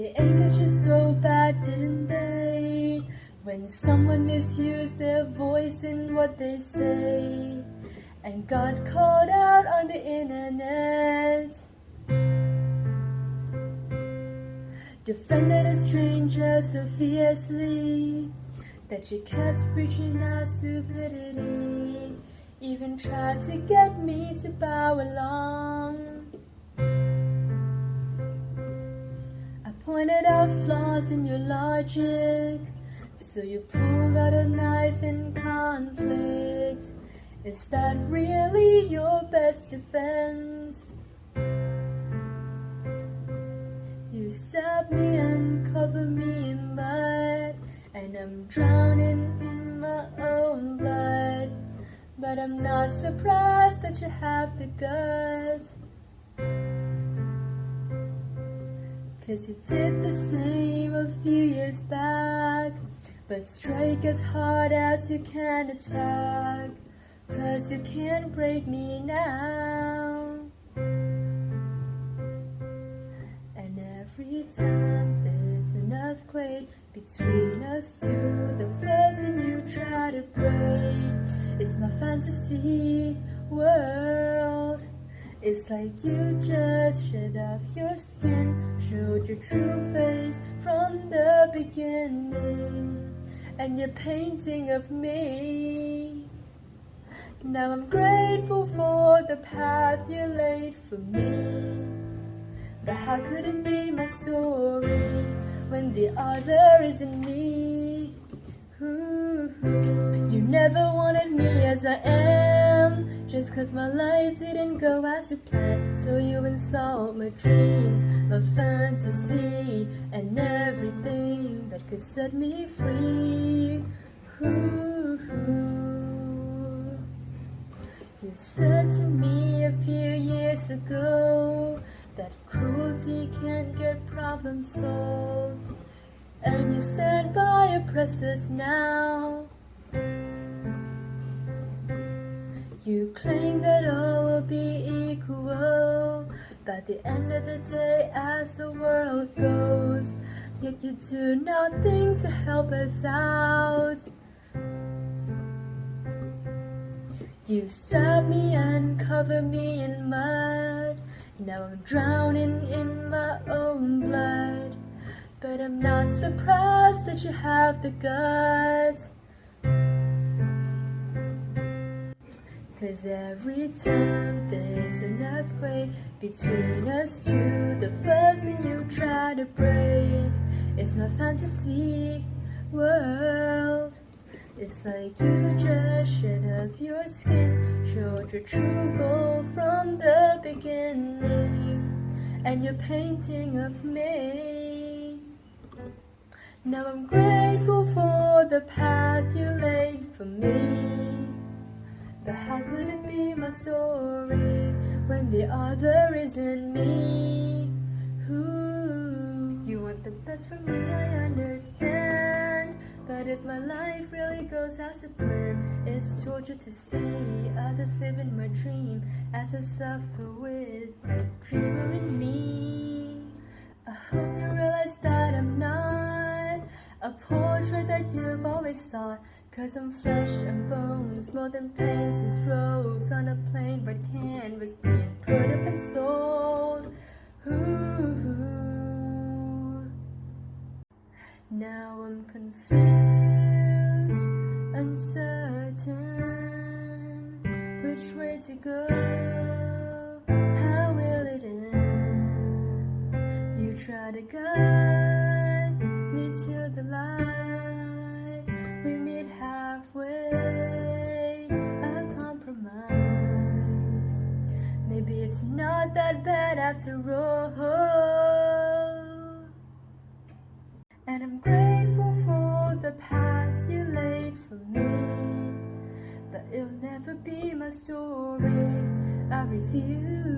They angered you so bad, didn't they? When someone misused their voice in what they say and got called out on the internet. Defended a stranger so fiercely that you kept preaching our stupidity. Even tried to get me to bow along. Pointed out flaws in your logic, so you pulled out a knife in conflict. Is that really your best defense? You stab me and cover me in mud, and I'm drowning in my own blood. But I'm not surprised that you have the guts. Cause you did the same a few years back. But strike as hard as you can attack. Cause you can't break me now. And every time there's an earthquake between us two, the first thing you try to break is my fantasy world. It's like you just shed off your skin, showed your true face from the beginning, and your painting of me. Now I'm grateful for the path you laid for me. But how could it be my story when the other isn't me? Ooh, you never wanted me as I am, just cause my life didn't go as you planned. So you insult my dreams, my fantasy, and everything that could set me free. Ooh, you said to me a few years ago that cruelty can't get problems solved, and you stand by your oppressors now. You claim that all will be equal, but the end of the day, as the world goes, yet you do nothing to help us out. You stab me and cover me in mud. Now I'm drowning in my own blood. But I'm not surprised that you have the guts. Cause every time there's an earthquake between us two, the first thing you try to break is my fantasy world. It's like you just shed off your skin, showed your true goal from the beginning, and your painting of me. Now I'm grateful for the path you laid for me. But how could it be my story when the other isn't me? Who you want the best for me, I understand. But if my life really goes as a plan, it's torture to see others live in my dream as I suffer with the dreamer in me. I hope you realize that I'm not a portrait that you've always sought. Cause I'm flesh and bones, more than paints and strokes on a plain red canvas being put up and sold. Ooh. Now I'm confused, uncertain which way to go. How will it end? You try to guide after all. And I'm grateful for the path you laid for me. But it'll never be my story. I refuse.